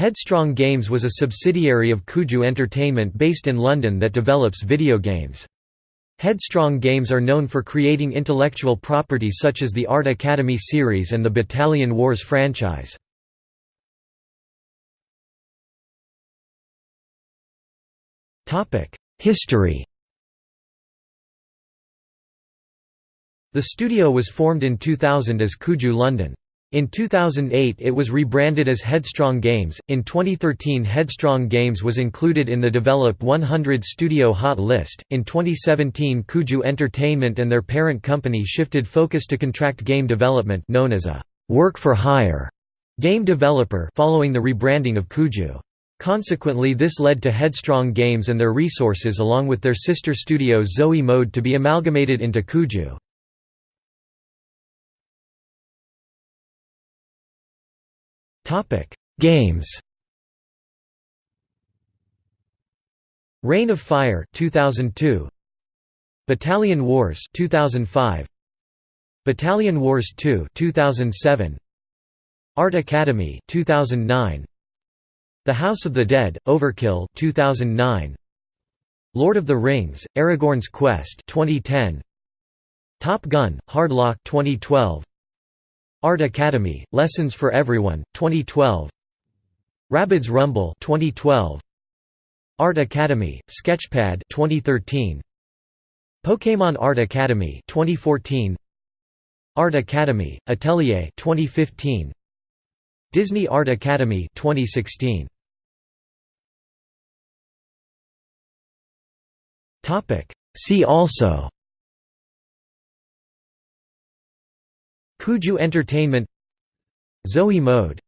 Headstrong Games was a subsidiary of Kuju Entertainment based in London that develops video games. Headstrong Games are known for creating intellectual property such as the Art Academy series and the Battalion Wars franchise. History The studio was formed in 2000 as Kuju London. In 2008 it was rebranded as Headstrong Games. In 2013 Headstrong Games was included in the Develop 100 Studio Hot list. In 2017 Kuju Entertainment and their parent company shifted focus to contract game development known as a work for hire game developer following the rebranding of Kuju. Consequently this led to Headstrong Games and their resources along with their sister studio Zoe Mode to be amalgamated into Kuju. Games Reign of Fire 2002 Battalion Wars 2005 Battalion Wars 2 2007 Art Academy 2009 The House of the Dead Overkill 2009 Lord of the Rings Aragorn's Quest 2010 Top Gun Hardlock 2012 Art Academy, Lessons for Everyone, 2012 Rabbids Rumble 2012 Art Academy, Sketchpad 2013 Pokémon Art Academy 2014 Art Academy, Atelier 2015 Disney Art Academy 2016 See also Kuju Entertainment. Zoe Mode